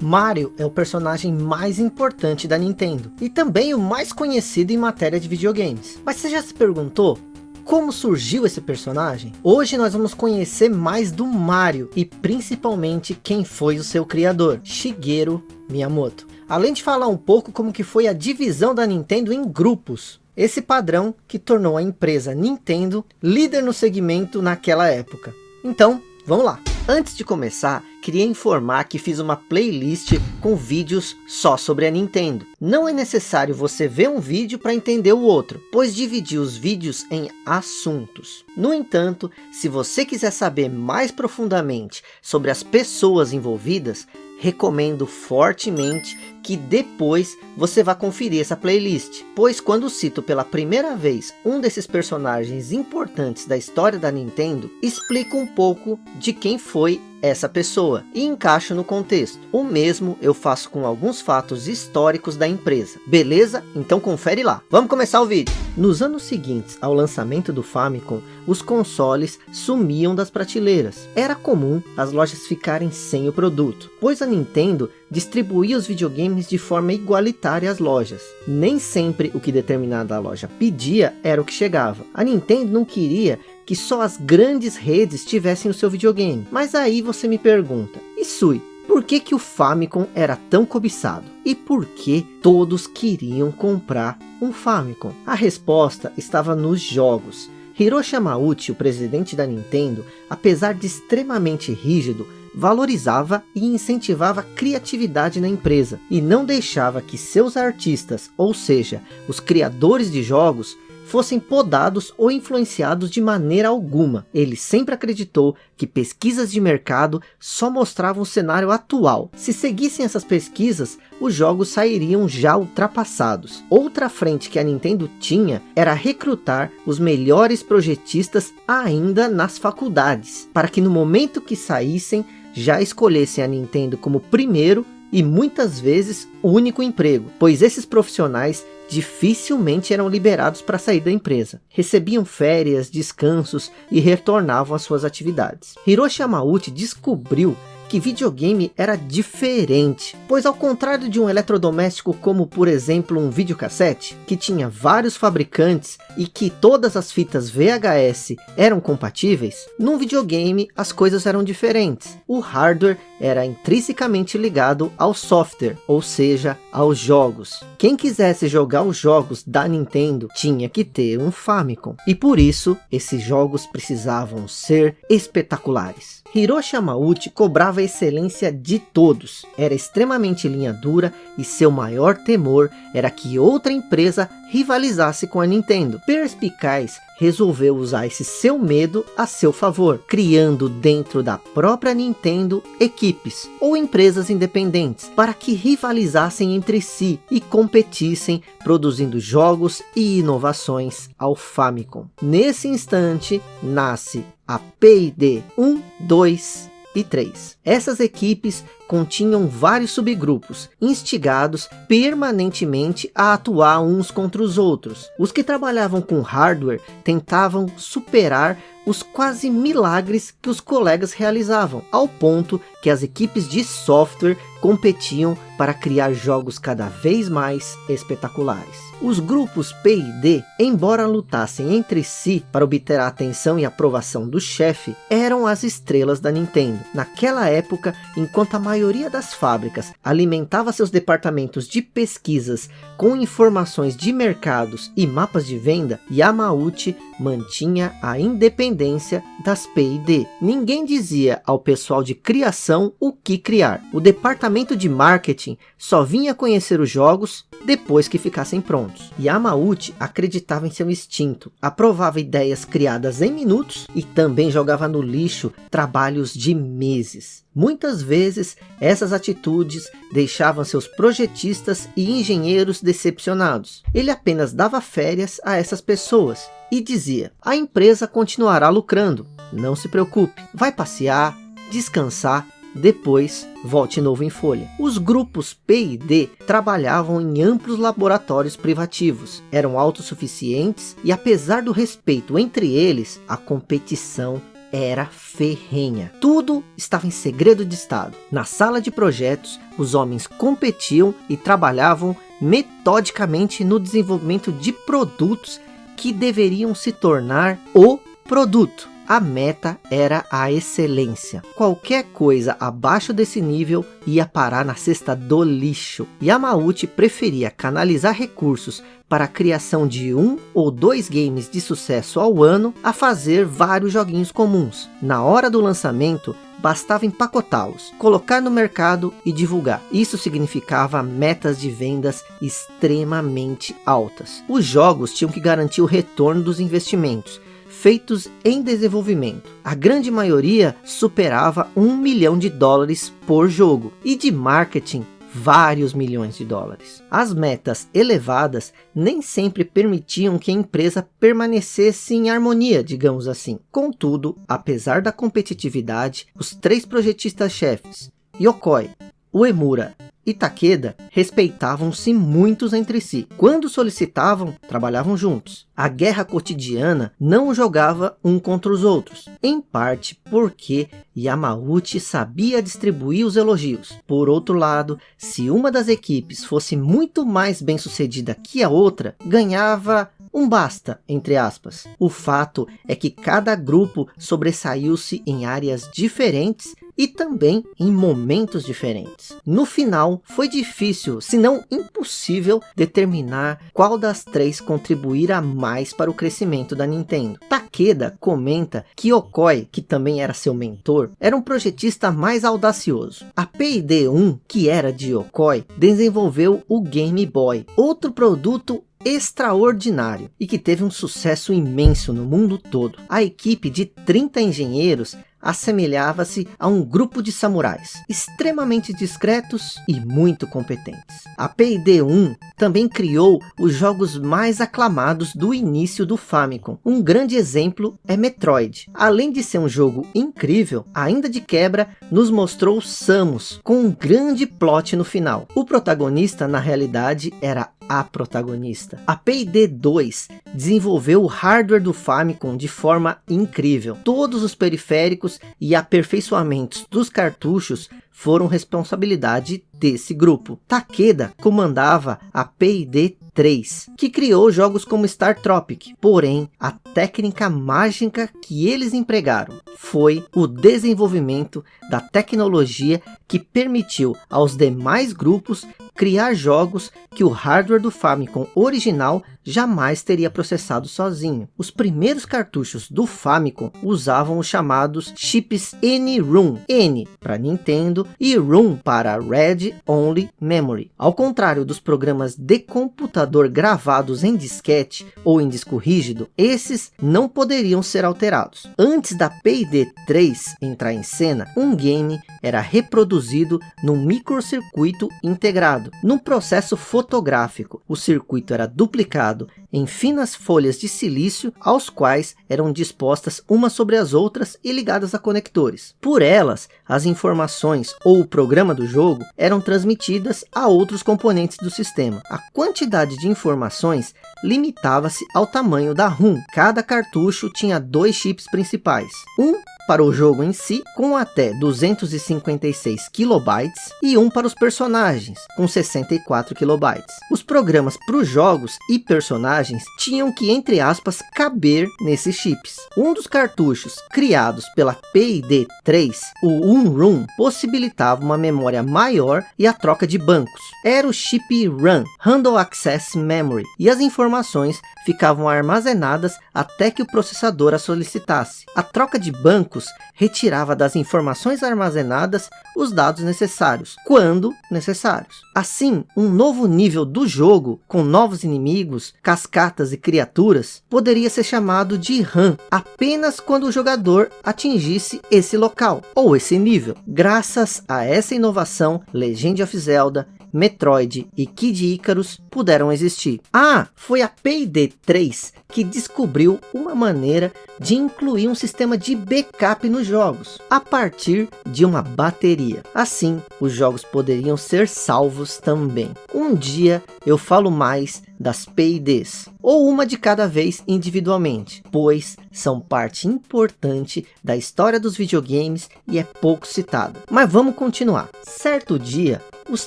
Mario é o personagem mais importante da Nintendo e também o mais conhecido em matéria de videogames. Mas você já se perguntou como surgiu esse personagem? Hoje nós vamos conhecer mais do Mario e principalmente quem foi o seu criador, Shigeru Miyamoto. Além de falar um pouco como que foi a divisão da Nintendo em grupos. Esse padrão que tornou a empresa Nintendo líder no segmento naquela época. Então, vamos lá. Antes de começar, queria informar que fiz uma playlist com vídeos só sobre a Nintendo. Não é necessário você ver um vídeo para entender o outro, pois dividi os vídeos em assuntos. No entanto, se você quiser saber mais profundamente sobre as pessoas envolvidas, recomendo fortemente que depois você vá conferir essa playlist, pois quando cito pela primeira vez um desses personagens importantes da história da Nintendo, explico um pouco de quem foi essa pessoa e encaixo no contexto. O mesmo eu faço com alguns fatos históricos da empresa. Beleza? Então confere lá. Vamos começar o vídeo. Nos anos seguintes ao lançamento do Famicom, os consoles sumiam das prateleiras. Era comum as lojas ficarem sem o produto, pois a Nintendo distribuía os videogames de forma igualitária às lojas. Nem sempre o que determinada loja pedia era o que chegava. A Nintendo não queria que só as grandes redes tivessem o seu videogame. Mas aí você me pergunta, e Sui, por que, que o Famicom era tão cobiçado? E por que todos queriam comprar um Famicom? A resposta estava nos jogos. Hiroshi Yamauchi, o presidente da Nintendo, apesar de extremamente rígido, valorizava e incentivava a criatividade na empresa e não deixava que seus artistas, ou seja, os criadores de jogos, fossem podados ou influenciados de maneira alguma. Ele sempre acreditou que pesquisas de mercado só mostravam o cenário atual. Se seguissem essas pesquisas, os jogos sairiam já ultrapassados. Outra frente que a Nintendo tinha era recrutar os melhores projetistas ainda nas faculdades, para que no momento que saíssem, já escolhessem a Nintendo como primeiro e muitas vezes único emprego, pois esses profissionais dificilmente eram liberados para sair da empresa. Recebiam férias, descansos e retornavam às suas atividades. Hiroshi Yamauchi descobriu que videogame era diferente, pois ao contrário de um eletrodoméstico como por exemplo um videocassete, que tinha vários fabricantes e que todas as fitas VHS eram compatíveis, num videogame as coisas eram diferentes. O hardware era intrinsecamente ligado ao software, ou seja, aos jogos. Quem quisesse jogar os jogos da Nintendo tinha que ter um Famicom, e por isso esses jogos precisavam ser espetaculares. Hiroshi Yamauchi cobrava excelência de todos, era extremamente linha dura e seu maior temor era que outra empresa rivalizasse com a Nintendo. Perspicaz, resolveu usar esse seu medo a seu favor, criando dentro da própria Nintendo equipes ou empresas independentes para que rivalizassem entre si e competissem produzindo jogos e inovações ao Famicom. Nesse instante nasce a P&D 1, 2 e 3. Essas equipes continham vários subgrupos, instigados permanentemente a atuar uns contra os outros. Os que trabalhavam com hardware tentavam superar os quase milagres que os colegas realizavam, ao ponto que as equipes de software competiam para criar jogos cada vez mais espetaculares. Os grupos P e D, embora lutassem entre si para obter a atenção e aprovação do chefe, eram as estrelas da Nintendo. Naquela época, enquanto a maioria das fábricas alimentava seus departamentos de pesquisas com informações de mercados e mapas de venda, Yamauchi mantinha a independência das P e D. Ninguém dizia ao pessoal de criação o que criar. O departamento de marketing só vinha conhecer os jogos depois que ficassem prontos. Yamauchi acreditava em seu instinto, aprovava ideias criadas em minutos e também jogava no lixo trabalhos de meses. Muitas vezes essas atitudes deixavam seus projetistas e engenheiros decepcionados. Ele apenas dava férias a essas pessoas e dizia, a empresa continuará lucrando, não se preocupe, vai passear, descansar depois volte novo em folha. Os grupos P e D trabalhavam em amplos laboratórios privativos, eram autossuficientes e apesar do respeito entre eles, a competição era ferrenha. Tudo estava em segredo de estado. Na sala de projetos, os homens competiam e trabalhavam metodicamente no desenvolvimento de produtos que deveriam se tornar o produto. A meta era a excelência. Qualquer coisa abaixo desse nível ia parar na cesta do lixo. Yamauchi preferia canalizar recursos para a criação de um ou dois games de sucesso ao ano a fazer vários joguinhos comuns. Na hora do lançamento, bastava empacotá-los, colocar no mercado e divulgar. Isso significava metas de vendas extremamente altas. Os jogos tinham que garantir o retorno dos investimentos feitos em desenvolvimento. A grande maioria superava um milhão de dólares por jogo e de marketing vários milhões de dólares. As metas elevadas nem sempre permitiam que a empresa permanecesse em harmonia, digamos assim. Contudo, apesar da competitividade, os três projetistas-chefes, Yokoi, Uemura e Takeda respeitavam-se muitos entre si. Quando solicitavam, trabalhavam juntos. A guerra cotidiana não jogava um contra os outros, em parte porque Yamauchi sabia distribuir os elogios. Por outro lado, se uma das equipes fosse muito mais bem sucedida que a outra, ganhava um basta, entre aspas. O fato é que cada grupo sobressaiu-se em áreas diferentes e também em momentos diferentes. No final, foi difícil, se não impossível, determinar qual das três contribuirá mais para o crescimento da Nintendo. Takeda comenta que Okoi, que também era seu mentor, era um projetista mais audacioso. A P&D-1, que era de Okoi, desenvolveu o Game Boy, outro produto extraordinário e que teve um sucesso imenso no mundo todo. A equipe de 30 engenheiros assemelhava-se a um grupo de samurais, extremamente discretos e muito competentes. A P&D-1 também criou os jogos mais aclamados do início do Famicom. Um grande exemplo é Metroid. Além de ser um jogo incrível, ainda de quebra nos mostrou Samus, com um grande plot no final. O protagonista, na realidade, era a protagonista. A P&D 2 desenvolveu o hardware do Famicom de forma incrível. Todos os periféricos e aperfeiçoamentos dos cartuchos foram responsabilidade desse grupo. Takeda comandava a P&D 3, que criou jogos como Star Tropic. Porém, a técnica mágica que eles empregaram foi o desenvolvimento da tecnologia que permitiu aos demais grupos criar jogos que o hardware do Famicom original jamais teria processado sozinho. Os primeiros cartuchos do Famicom usavam os chamados chips N-ROM, N para Nintendo e ROM para Red Only Memory. Ao contrário dos programas de computador gravados em disquete ou em disco rígido, esses não poderiam ser alterados. Antes da P&D 3 entrar em cena, um game era reproduzido num microcircuito integrado. No processo fotográfico, o circuito era duplicado em finas folhas de silício, aos quais eram dispostas umas sobre as outras e ligadas a conectores. Por elas, as informações ou o programa do jogo eram transmitidas a outros componentes do sistema. A quantidade de informações limitava-se ao tamanho da ROM. Cada cartucho tinha dois chips principais. Um para o jogo em si, com até 256 kilobytes, e um para os personagens, com 64 kilobytes. Os programas para os jogos e personagens tinham que, entre aspas, caber nesses chips. Um dos cartuchos criados pela P&D 3, o Unroom, possibilitava uma memória maior e a troca de bancos. Era o chip RAM, Handle Access Memory, e as informações ficavam armazenadas até que o processador a solicitasse. A troca de bancos retirava das informações armazenadas os dados necessários, quando necessários. Assim, um novo nível do jogo, com novos inimigos, cascatas e criaturas, poderia ser chamado de RAM, apenas quando o jogador atingisse esse local, ou esse nível. Graças a essa inovação, Legend of Zelda Metroid e Kid Icarus puderam existir. Ah, foi a Payday 3 que descobriu uma maneira de incluir um sistema de backup nos jogos, a partir de uma bateria. Assim, os jogos poderiam ser salvos também. Um dia eu falo mais das P&Ds, ou uma de cada vez individualmente, pois são parte importante da história dos videogames e é pouco citada. Mas vamos continuar. Certo dia, os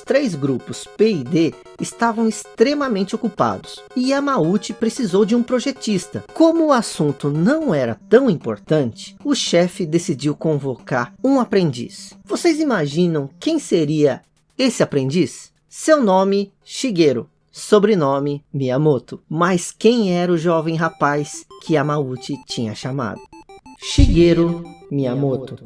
três grupos P e D estavam extremamente ocupados e Yamauchi precisou de um projetista. Como o assunto não era tão importante, o chefe decidiu convocar um aprendiz. Vocês imaginam quem seria esse aprendiz? Seu nome, Shigeru. Sobrenome, Miyamoto. Mas quem era o jovem rapaz que Yamauchi tinha chamado? Shigeru Miyamoto.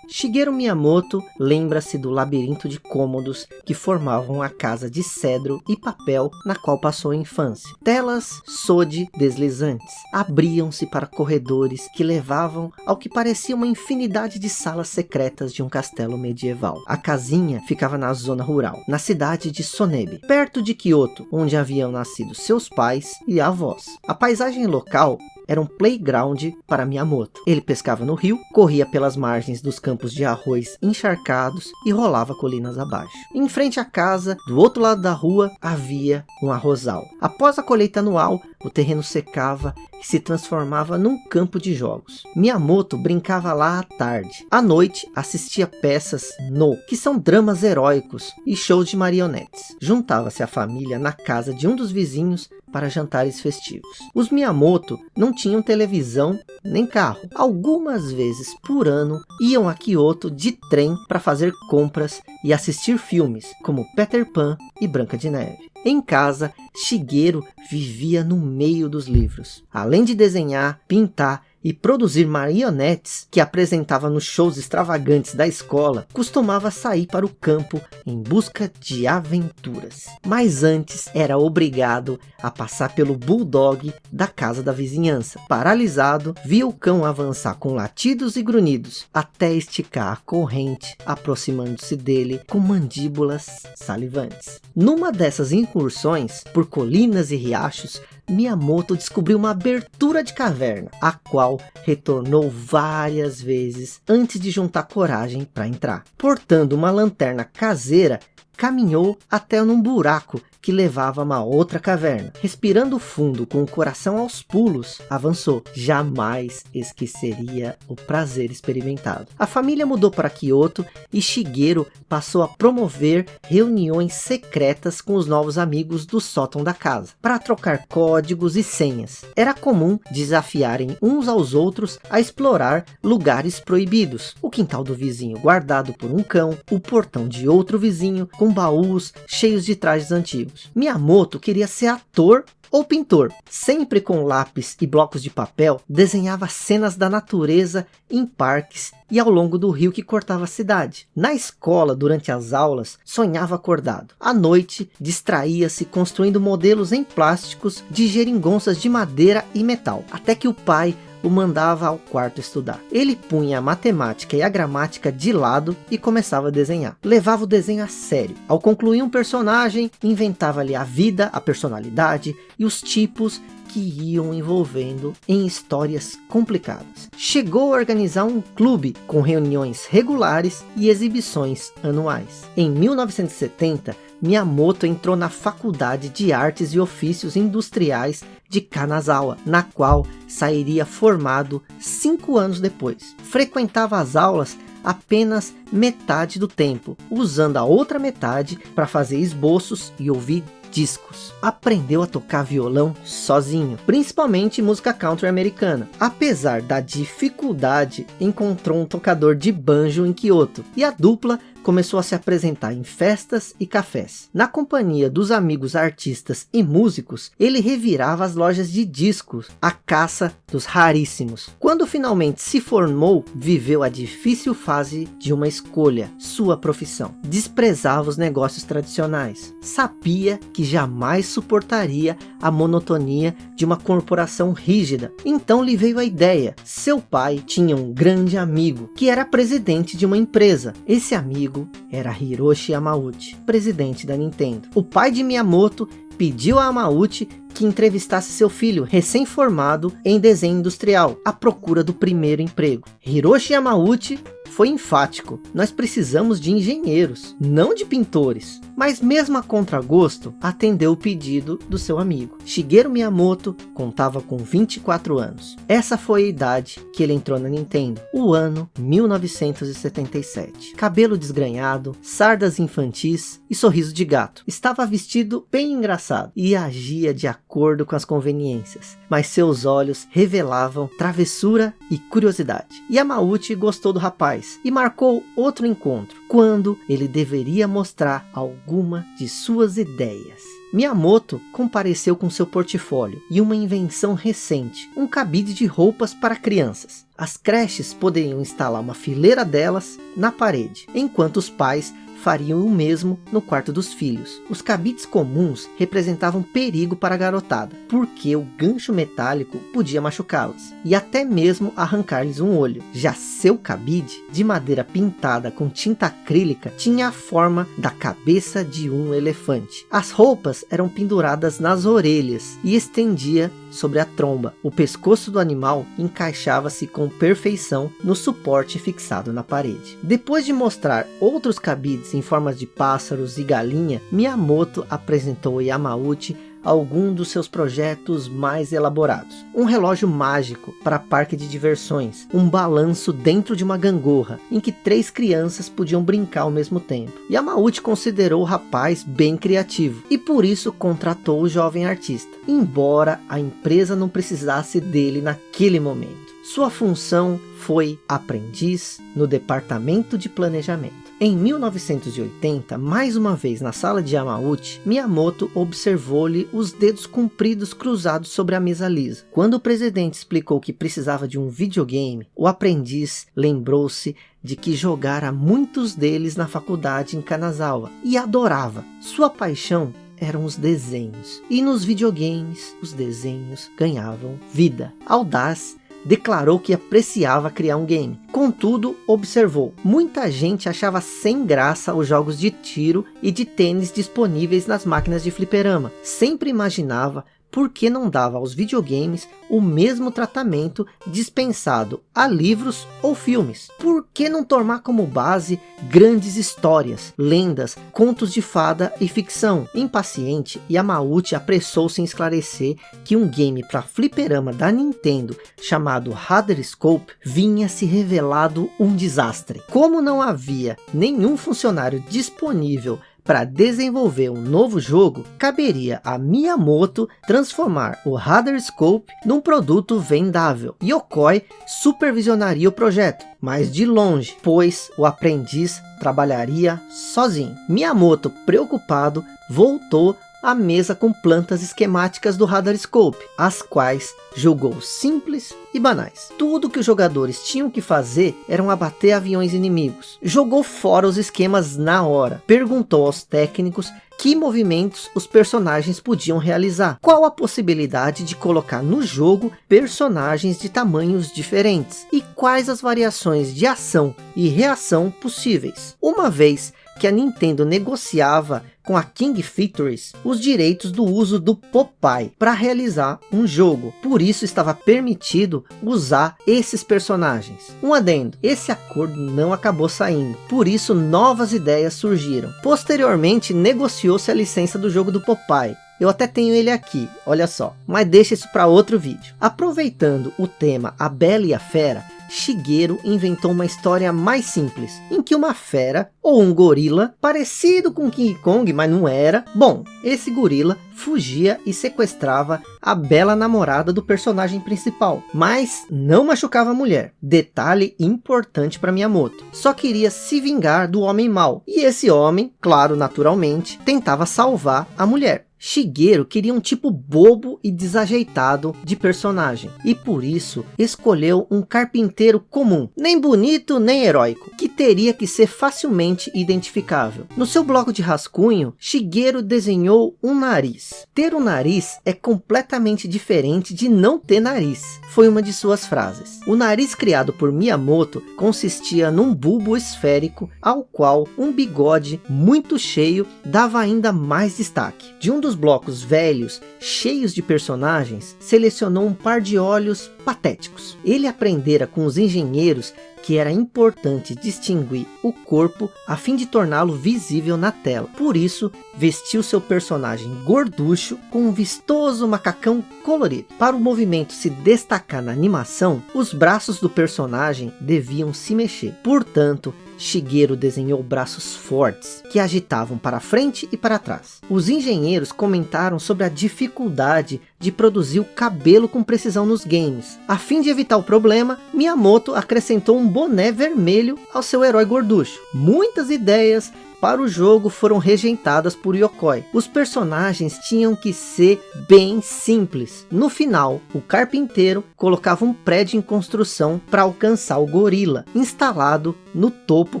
Shigeru Miyamoto lembra-se do labirinto de cômodos que formavam a casa de cedro e papel na qual passou a infância. Telas sode deslizantes abriam-se para corredores que levavam ao que parecia uma infinidade de salas secretas de um castelo medieval. A casinha ficava na zona rural, na cidade de Sonebe, perto de Kyoto, onde haviam nascido seus pais e avós. A paisagem local era um playground para Miyamoto. Ele pescava no rio, corria pelas margens dos campos de arroz encharcados e rolava colinas abaixo. Em frente à casa, do outro lado da rua, havia um arrozal. Após a colheita anual, o terreno secava e se transformava num campo de jogos. Miyamoto brincava lá à tarde. À noite, assistia peças no, que são dramas heróicos e shows de marionetes. Juntava-se a família na casa de um dos vizinhos para jantares festivos. Os Miyamoto não tinham televisão nem carro. Algumas vezes por ano iam a Kyoto de trem para fazer compras e assistir filmes como Peter Pan e Branca de Neve. Em casa, Shigeru vivia no meio dos livros. Além de desenhar, pintar e produzir marionetes que apresentava nos shows extravagantes da escola, costumava sair para o campo em busca de aventuras. Mas antes era obrigado a passar pelo bulldog da casa da vizinhança. Paralisado, via o cão avançar com latidos e grunhidos, até esticar a corrente, aproximando-se dele com mandíbulas salivantes. Numa dessas incursões por colinas e riachos, Miyamoto descobriu uma abertura de caverna, a qual retornou várias vezes antes de juntar coragem para entrar. Portando uma lanterna caseira, caminhou até num buraco que levava a uma outra caverna. Respirando fundo, com o coração aos pulos, avançou. Jamais esqueceria o prazer experimentado. A família mudou para Kyoto e Shigeru passou a promover reuniões secretas com os novos amigos do sótão da casa, para trocar códigos e senhas. Era comum desafiarem uns aos outros a explorar lugares proibidos. O quintal do vizinho guardado por um cão, o portão de outro vizinho com baús cheios de trajes antigos. Miyamoto queria ser ator ou pintor. Sempre com lápis e blocos de papel, desenhava cenas da natureza em parques e ao longo do rio que cortava a cidade. Na escola, durante as aulas, sonhava acordado. À noite, distraía-se construindo modelos em plásticos de geringonças de madeira e metal. Até que o pai o mandava ao quarto estudar. Ele punha a matemática e a gramática de lado e começava a desenhar. Levava o desenho a sério. Ao concluir um personagem, inventava-lhe a vida, a personalidade e os tipos que iam envolvendo em histórias complicadas. Chegou a organizar um clube com reuniões regulares e exibições anuais. Em 1970, Miyamoto entrou na Faculdade de Artes e Ofícios Industriais de Kanazawa, na qual sairia formado cinco anos depois. Frequentava as aulas apenas metade do tempo, usando a outra metade para fazer esboços e ouvir discos. Aprendeu a tocar violão sozinho, principalmente música country americana. Apesar da dificuldade, encontrou um tocador de banjo em Kyoto, e a dupla começou a se apresentar em festas e cafés. Na companhia dos amigos artistas e músicos, ele revirava as lojas de discos, a caça dos raríssimos. Quando finalmente se formou, viveu a difícil fase de uma escolha, sua profissão. Desprezava os negócios tradicionais. Sabia que jamais suportaria a monotonia de uma corporação rígida. Então lhe veio a ideia. Seu pai tinha um grande amigo, que era presidente de uma empresa. Esse amigo amigo era Hiroshi Yamauchi, presidente da Nintendo. O pai de Miyamoto pediu a Yamauchi que entrevistasse seu filho, recém-formado em desenho industrial, à procura do primeiro emprego. Hiroshi Yamauchi foi enfático. Nós precisamos de engenheiros, não de pintores. Mas mesmo a contragosto, atendeu o pedido do seu amigo. Shigeru Miyamoto contava com 24 anos. Essa foi a idade que ele entrou na Nintendo, o ano 1977. Cabelo desgrenhado, sardas infantis e sorriso de gato. Estava vestido bem engraçado e agia de acordo com as conveniências, mas seus olhos revelavam travessura e curiosidade. Yamauchi gostou do rapaz e marcou outro encontro, quando ele deveria mostrar alguma de suas ideias. Miyamoto compareceu com seu portfólio e uma invenção recente, um cabide de roupas para crianças. As creches poderiam instalar uma fileira delas na parede, enquanto os pais fariam o mesmo no quarto dos filhos. Os cabides comuns representavam perigo para a garotada, porque o gancho metálico podia machucá-las, e até mesmo arrancar-lhes um olho. Já seu cabide, de madeira pintada com tinta acrílica, tinha a forma da cabeça de um elefante. As roupas eram penduradas nas orelhas e estendia sobre a tromba. O pescoço do animal encaixava-se com perfeição no suporte fixado na parede. Depois de mostrar outros cabides em formas de pássaros e galinha, Miyamoto apresentou a Yamauchi algum dos seus projetos mais elaborados. Um relógio mágico para parque de diversões, um balanço dentro de uma gangorra, em que três crianças podiam brincar ao mesmo tempo. Yamauchi considerou o rapaz bem criativo, e por isso contratou o jovem artista, embora a empresa não precisasse dele naquele momento. Sua função foi aprendiz no departamento de planejamento. Em 1980, mais uma vez na sala de Yamauchi, Miyamoto observou-lhe os dedos compridos cruzados sobre a mesa lisa. Quando o presidente explicou que precisava de um videogame, o aprendiz lembrou-se de que jogara muitos deles na faculdade em Kanazawa e adorava. Sua paixão eram os desenhos. E nos videogames, os desenhos ganhavam vida. Audaz declarou que apreciava criar um game. Contudo, observou, muita gente achava sem graça os jogos de tiro e de tênis disponíveis nas máquinas de fliperama. Sempre imaginava por que não dava aos videogames o mesmo tratamento dispensado a livros ou filmes? Por que não tomar como base grandes histórias, lendas, contos de fada e ficção? Impaciente, Yamauchi apressou-se em esclarecer que um game para fliperama da Nintendo chamado Hadder Scope vinha se revelado um desastre. Como não havia nenhum funcionário disponível para desenvolver um novo jogo, caberia a Miyamoto transformar o Radar Scope num produto vendável. Yokoi supervisionaria o projeto, mas de longe, pois o aprendiz trabalharia sozinho. Miyamoto, preocupado, voltou a mesa com plantas esquemáticas do Radar Scope, as quais julgou simples e banais. Tudo que os jogadores tinham que fazer eram abater aviões inimigos. Jogou fora os esquemas na hora. Perguntou aos técnicos que movimentos os personagens podiam realizar. Qual a possibilidade de colocar no jogo personagens de tamanhos diferentes. E quais as variações de ação e reação possíveis. Uma vez que a Nintendo negociava com a King Features os direitos do uso do Popeye para realizar um jogo. Por isso estava permitido usar esses personagens. Um adendo, esse acordo não acabou saindo, por isso novas ideias surgiram. Posteriormente negociou-se a licença do jogo do Popeye, eu até tenho ele aqui, olha só. Mas deixa isso para outro vídeo. Aproveitando o tema A Bela e a Fera, Shigeru inventou uma história mais simples, em que uma fera, ou um gorila, parecido com King Kong, mas não era, bom, esse gorila fugia e sequestrava a bela namorada do personagem principal, mas não machucava a mulher. Detalhe importante para Miyamoto. Só queria se vingar do homem mau. E esse homem, claro, naturalmente, tentava salvar a mulher. Shigeru queria um tipo bobo e desajeitado de personagem, e por isso escolheu um carpinteiro comum, nem bonito nem heróico, que teria que ser facilmente identificável. No seu bloco de rascunho, Shigeru desenhou um nariz. Ter um nariz é completamente diferente de não ter nariz, foi uma de suas frases. O nariz criado por Miyamoto consistia num bulbo esférico, ao qual um bigode muito cheio dava ainda mais destaque. De um dos blocos velhos, cheios de personagens, selecionou um par de olhos patéticos. Ele aprendera com os engenheiros que era importante distinguir o corpo a fim de torná-lo visível na tela. Por isso, vestiu seu personagem gorducho com um vistoso macacão colorido. Para o movimento se destacar na animação, os braços do personagem deviam se mexer. Portanto, Shigeru desenhou braços fortes, que agitavam para frente e para trás. Os engenheiros comentaram sobre a dificuldade de produzir o cabelo com precisão nos games. A fim de evitar o problema, Miyamoto acrescentou um boné vermelho ao seu herói gorducho. Muitas ideias para o jogo foram rejeitadas por Yokoi. Os personagens tinham que ser bem simples. No final, o carpinteiro colocava um prédio em construção para alcançar o gorila, instalado no topo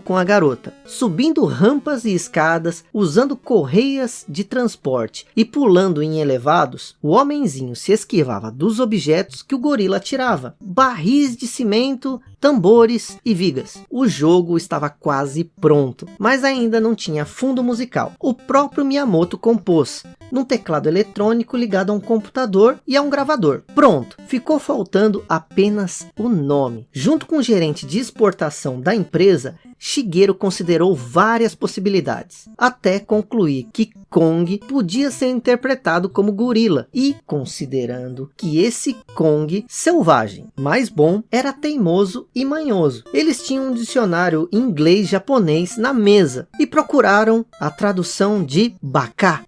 com a garota, subindo rampas e escadas, usando correias de transporte e pulando em elevados, o homenzinho se esquivava dos objetos que o gorila tirava, barris de cimento, tambores e vigas. O jogo estava quase pronto, mas ainda não tinha fundo musical. O próprio Miyamoto compôs, num teclado eletrônico ligado a um computador e a um gravador. Pronto, ficou faltando apenas o nome. Junto com o gerente de exportação da empresa, Shigeru considerou várias possibilidades, até concluir que Kong podia ser interpretado como gorila, e considerando que esse Kong selvagem mais bom era teimoso e manhoso. Eles tinham um dicionário inglês-japonês na mesa, e procuraram a tradução de Baka,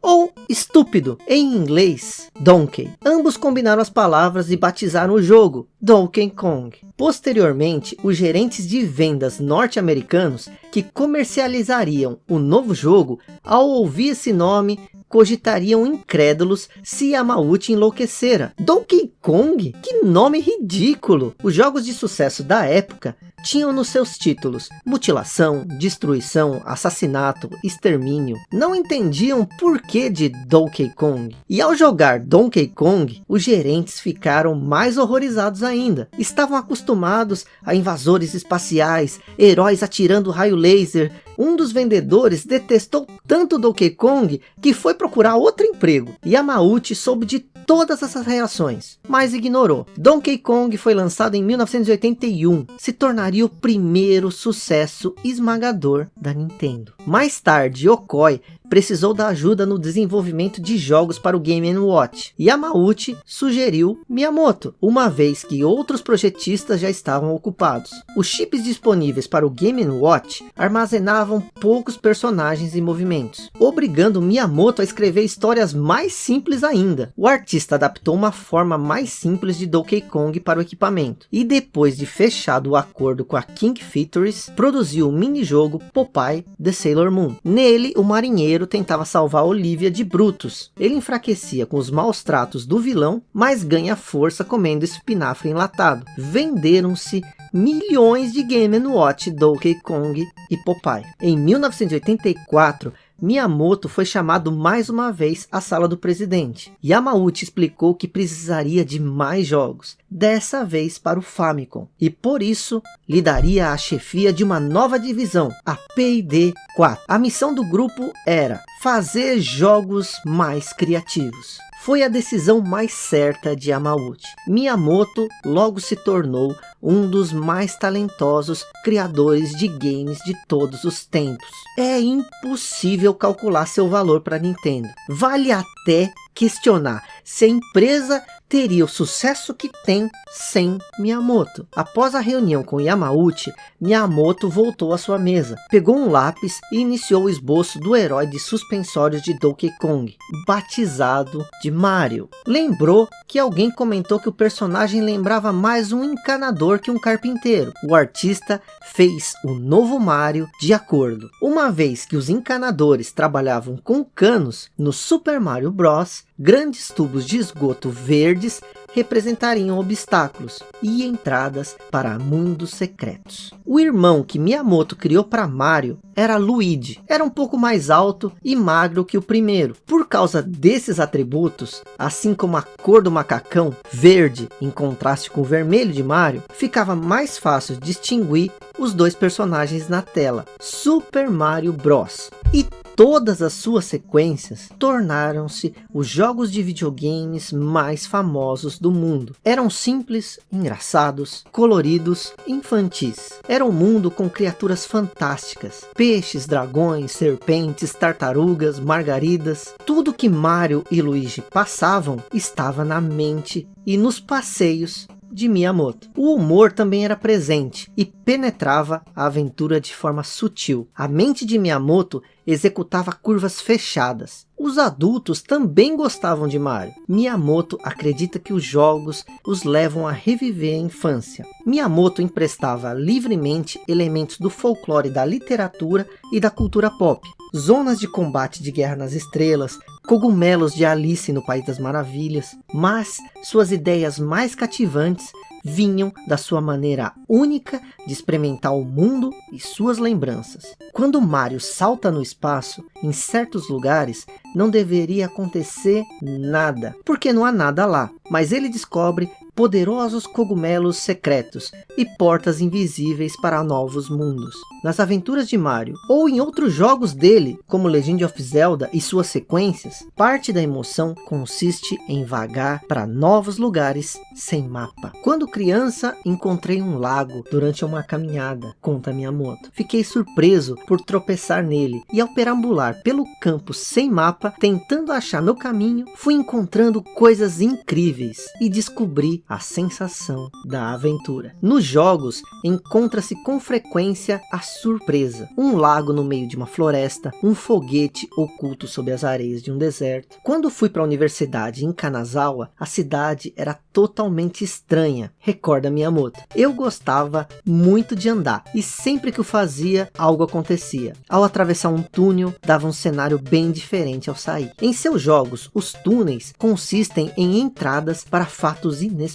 estúpido, em inglês, Donkey. Ambos combinaram as palavras e batizaram o jogo, Donkey Kong. Posteriormente, os gerentes de vendas norte-americanos que comercializariam o novo jogo, ao ouvir esse nome, cogitariam incrédulos se Yamauchi enlouquecera. Donkey Kong? Que nome ridículo! Os jogos de sucesso da época tinham nos seus títulos mutilação, destruição, assassinato, extermínio. Não entendiam por que de Donkey Kong. E ao jogar Donkey Kong, os gerentes ficaram mais horrorizados ainda. Estavam acostumados a invasores espaciais, heróis atirando raio laser, um dos vendedores detestou tanto Donkey Kong que foi procurar outro emprego. Yamauchi soube de todas essas reações, mas ignorou. Donkey Kong foi lançado em 1981, se tornaria o primeiro sucesso esmagador da Nintendo. Mais tarde, Yokoi precisou da ajuda no desenvolvimento de jogos para o Game Watch. Yamauchi sugeriu Miyamoto, uma vez que outros projetistas já estavam ocupados. Os chips disponíveis para o Game Watch armazenavam poucos personagens e movimentos, obrigando Miyamoto a escrever histórias mais simples ainda. O artista adaptou uma forma mais simples de Donkey Kong para o equipamento, e depois de fechado o acordo com a King Features, produziu o minijogo Popeye The Sailor Moon. Nele, o marinheiro tentava salvar Olivia de Brutus. Ele enfraquecia com os maus tratos do vilão, mas ganha força comendo espinafre enlatado. Venderam-se milhões de Game Watch, Donkey Kong e Popeye. Em 1984, Miyamoto foi chamado mais uma vez à sala do presidente. Yamauchi explicou que precisaria de mais jogos, dessa vez para o Famicom, e por isso lhe daria a chefia de uma nova divisão, a P&D 4. A missão do grupo era fazer jogos mais criativos foi a decisão mais certa de Yamauchi. Miyamoto logo se tornou um dos mais talentosos criadores de games de todos os tempos. É impossível calcular seu valor para Nintendo. Vale até questionar se a empresa teria o sucesso que tem sem Miyamoto. Após a reunião com Yamauchi, Miyamoto voltou à sua mesa, pegou um lápis e iniciou o esboço do herói de suspensórios de Donkey Kong, batizado de Mario. Lembrou que alguém comentou que o personagem lembrava mais um encanador que um carpinteiro. O artista fez o novo Mario de acordo. Uma vez que os encanadores trabalhavam com canos, no Super Mario Bros, grandes tubos de esgoto verdes representariam obstáculos e entradas para mundos secretos. O irmão que Miyamoto criou para Mario era Luigi. Era um pouco mais alto e magro que o primeiro. Por causa desses atributos, assim como a cor do macacão, verde, em contraste com o vermelho de Mario, ficava mais fácil distinguir os dois personagens na tela. Super Mario Bros. E todas as suas sequências tornaram-se os jogos de videogames mais famosos do mundo. Eram simples, engraçados, coloridos, infantis. Era um mundo com criaturas fantásticas. Peixes, dragões, serpentes, tartarugas, margaridas. Tudo que Mario e Luigi passavam estava na mente e nos passeios de Miyamoto. O humor também era presente e penetrava a aventura de forma sutil. A mente de Miyamoto executava curvas fechadas. Os adultos também gostavam de Mario. Miyamoto acredita que os jogos os levam a reviver a infância. Miyamoto emprestava livremente elementos do folclore da literatura e da cultura pop. Zonas de combate de Guerra nas Estrelas, cogumelos de Alice no País das Maravilhas, mas suas ideias mais cativantes vinham da sua maneira única de experimentar o mundo e suas lembranças. Quando Mario salta no espaço, em certos lugares, não deveria acontecer nada, porque não há nada lá. Mas ele descobre poderosos cogumelos secretos e portas invisíveis para novos mundos. Nas aventuras de Mario, ou em outros jogos dele, como Legend of Zelda e suas sequências, parte da emoção consiste em vagar para novos lugares sem mapa. Quando criança, encontrei um lago durante uma caminhada, conta Miyamoto. Fiquei surpreso por tropeçar nele, e ao perambular pelo campo sem mapa, tentando achar meu caminho, fui encontrando coisas incríveis, e descobri a sensação da aventura. Nos jogos, encontra-se com frequência a surpresa. Um lago no meio de uma floresta, um foguete oculto sob as areias de um deserto. Quando fui para a universidade em Kanazawa, a cidade era totalmente estranha, recorda Miyamoto. Eu gostava muito de andar, e sempre que o fazia, algo acontecia. Ao atravessar um túnel, dava um cenário bem diferente ao sair. Em seus jogos, os túneis consistem em entradas para fatos inesperados.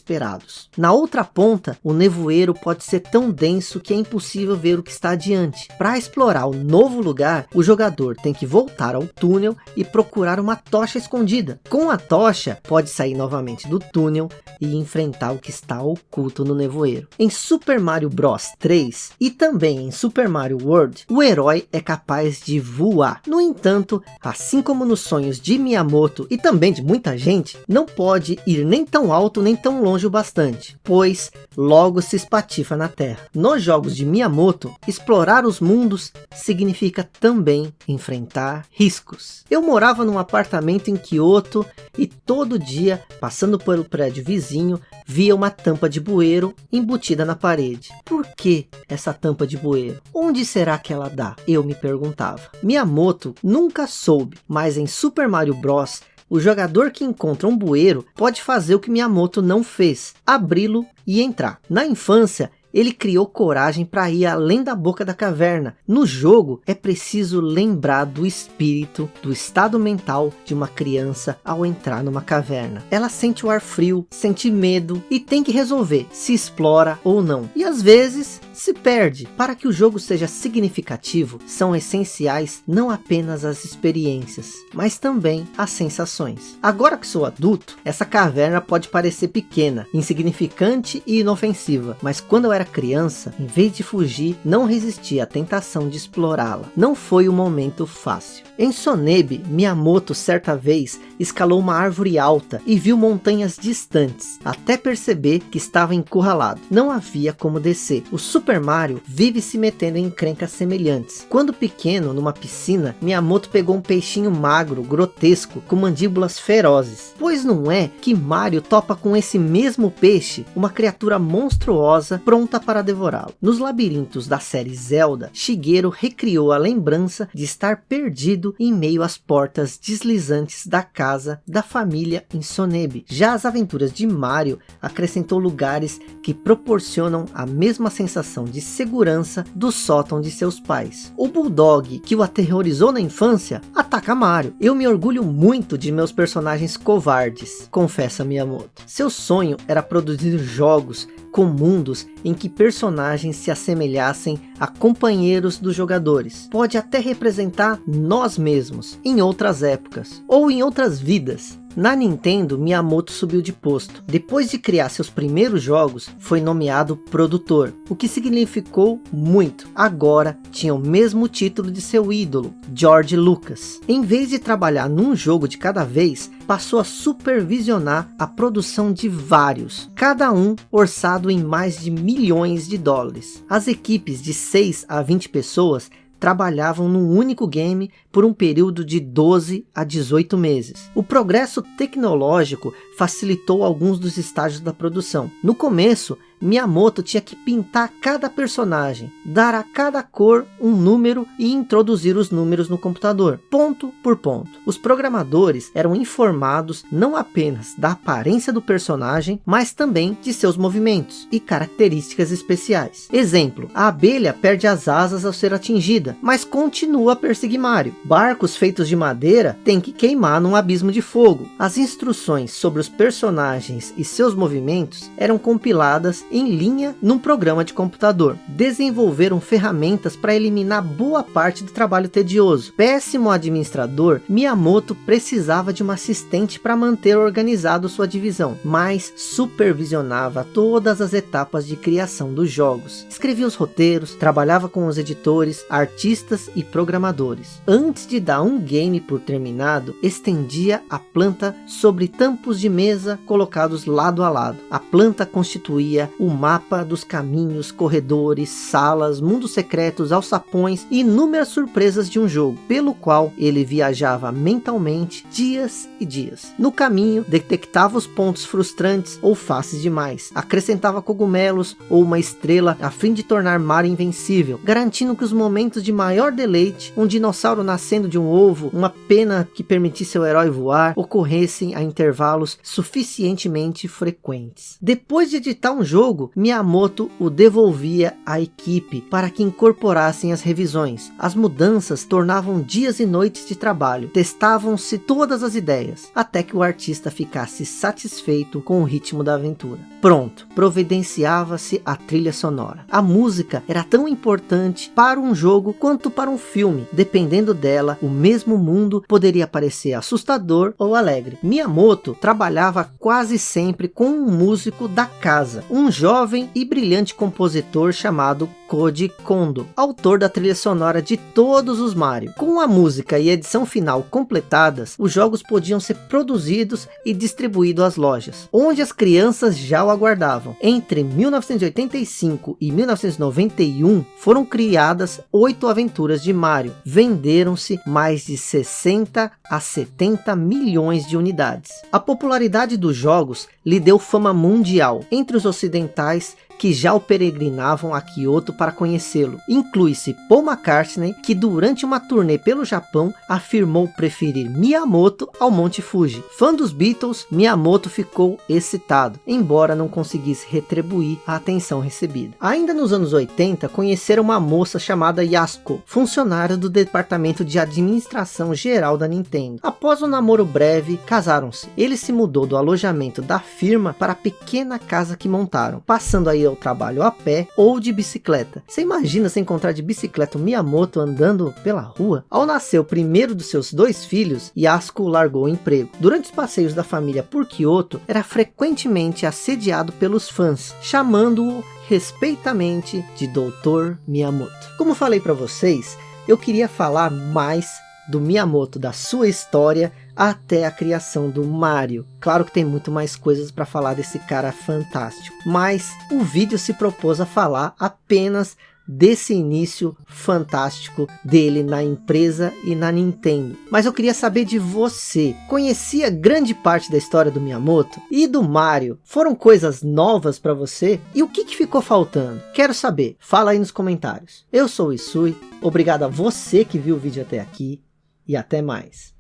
Na outra ponta, o nevoeiro pode ser tão denso que é impossível ver o que está adiante. Para explorar o novo lugar, o jogador tem que voltar ao túnel e procurar uma tocha escondida. Com a tocha, pode sair novamente do túnel e enfrentar o que está oculto no nevoeiro. Em Super Mario Bros 3 e também em Super Mario World, o herói é capaz de voar. No entanto, assim como nos sonhos de Miyamoto e também de muita gente, não pode ir nem tão alto nem tão longe o bastante, pois logo se espatifa na terra. Nos jogos de Miyamoto, explorar os mundos significa também enfrentar riscos. Eu morava num apartamento em Kyoto e todo dia, passando pelo prédio vizinho, via uma tampa de bueiro embutida na parede. Por que essa tampa de bueiro? Onde será que ela dá? Eu me perguntava. Miyamoto nunca soube, mas em Super Mario Bros o jogador que encontra um bueiro pode fazer o que Miyamoto não fez, abri-lo e entrar. Na infância, ele criou coragem para ir além da boca da caverna. No jogo, é preciso lembrar do espírito, do estado mental de uma criança ao entrar numa caverna. Ela sente o ar frio, sente medo e tem que resolver se explora ou não. E às vezes se perde. Para que o jogo seja significativo, são essenciais não apenas as experiências, mas também as sensações. Agora que sou adulto, essa caverna pode parecer pequena, insignificante e inofensiva, mas quando eu era criança, em vez de fugir, não resisti à tentação de explorá-la. Não foi um momento fácil. Em Sonebe, Miyamoto certa vez escalou uma árvore alta e viu montanhas distantes, até perceber que estava encurralado. Não havia como descer. O Super Mario vive se metendo em encrencas semelhantes. Quando pequeno, numa piscina, Miyamoto pegou um peixinho magro, grotesco, com mandíbulas ferozes. Pois não é que Mario topa com esse mesmo peixe, uma criatura monstruosa pronta para devorá-lo. Nos labirintos da série Zelda, Shigeru recriou a lembrança de estar perdido em meio às portas deslizantes da casa da família em Sonebe. Já as aventuras de Mario acrescentou lugares que proporcionam a mesma sensação de segurança do sótão de seus pais. O Bulldog, que o aterrorizou na infância, ataca Mario. Eu me orgulho muito de meus personagens covardes, confessa Miyamoto. Seu sonho era produzir jogos com mundos em que personagens se assemelhassem a companheiros dos jogadores. Pode até representar nós mesmos, em outras épocas, ou em outras vidas. Na Nintendo, Miyamoto subiu de posto. Depois de criar seus primeiros jogos, foi nomeado produtor, o que significou muito. Agora, tinha o mesmo título de seu ídolo, George Lucas. Em vez de trabalhar num jogo de cada vez, passou a supervisionar a produção de vários, cada um orçado em mais de milhões de dólares. As equipes de 6 a 20 pessoas trabalhavam num único game por um período de 12 a 18 meses. O progresso tecnológico facilitou alguns dos estágios da produção. No começo, Miyamoto tinha que pintar cada personagem, dar a cada cor um número e introduzir os números no computador, ponto por ponto. Os programadores eram informados não apenas da aparência do personagem, mas também de seus movimentos e características especiais. Exemplo, a abelha perde as asas ao ser atingida, mas continua a perseguir Mario. Barcos feitos de madeira têm que queimar num abismo de fogo. As instruções sobre os personagens e seus movimentos eram compiladas em linha num programa de computador. Desenvolveram ferramentas para eliminar boa parte do trabalho tedioso. Péssimo administrador, Miyamoto precisava de uma assistente para manter organizado sua divisão, mas supervisionava todas as etapas de criação dos jogos. Escrevia os roteiros, trabalhava com os editores, artistas e programadores. Antes de dar um game por terminado, estendia a planta sobre tampos de mesa colocados lado a lado. A planta constituía o mapa dos caminhos, corredores, salas, mundos secretos, alçapões e inúmeras surpresas de um jogo, pelo qual ele viajava mentalmente dias e dias. No caminho, detectava os pontos frustrantes ou fáceis demais, acrescentava cogumelos ou uma estrela a fim de tornar Mario invencível, garantindo que os momentos de maior deleite, um dinossauro nascendo de um ovo, uma pena que permitisse ao herói voar, ocorressem a intervalos suficientemente frequentes. Depois de editar um jogo, jogo, Miyamoto o devolvia à equipe para que incorporassem as revisões. As mudanças tornavam dias e noites de trabalho, testavam-se todas as ideias, até que o artista ficasse satisfeito com o ritmo da aventura. Pronto, providenciava-se a trilha sonora. A música era tão importante para um jogo quanto para um filme. Dependendo dela, o mesmo mundo poderia parecer assustador ou alegre. Miyamoto trabalhava quase sempre com um músico da casa, um jovem e brilhante compositor chamado Koji Kondo, autor da trilha sonora de todos os Mario. Com a música e edição final completadas, os jogos podiam ser produzidos e distribuídos às lojas, onde as crianças já o aguardavam. Entre 1985 e 1991, foram criadas oito aventuras de Mario. Venderam-se mais de 60 a 70 milhões de unidades. A popularidade dos jogos lhe deu fama mundial. Entre os ocidentais, mentais que já o peregrinavam a Kyoto para conhecê-lo. Inclui-se Paul McCartney, que durante uma turnê pelo Japão, afirmou preferir Miyamoto ao Monte Fuji. Fã dos Beatles, Miyamoto ficou excitado, embora não conseguisse retribuir a atenção recebida. Ainda nos anos 80, conheceram uma moça chamada Yasuko, funcionária do departamento de administração geral da Nintendo. Após um namoro breve, casaram-se. Ele se mudou do alojamento da firma para a pequena casa que montaram, passando aí ao trabalho a pé ou de bicicleta. Você imagina se encontrar de bicicleta o Miyamoto andando pela rua? Ao nascer o primeiro dos seus dois filhos, Yasuko largou o emprego. Durante os passeios da família por Kyoto, era frequentemente assediado pelos fãs, chamando-o respeitamente de Doutor Miyamoto. Como falei para vocês, eu queria falar mais do Miyamoto, da sua história, até a criação do Mario. Claro que tem muito mais coisas para falar desse cara fantástico, mas o vídeo se propôs a falar apenas desse início fantástico dele na empresa e na Nintendo. Mas eu queria saber de você, conhecia grande parte da história do Miyamoto e do Mario? Foram coisas novas para você? E o que, que ficou faltando? Quero saber, fala aí nos comentários. Eu sou o Isui, obrigado a você que viu o vídeo até aqui e até mais.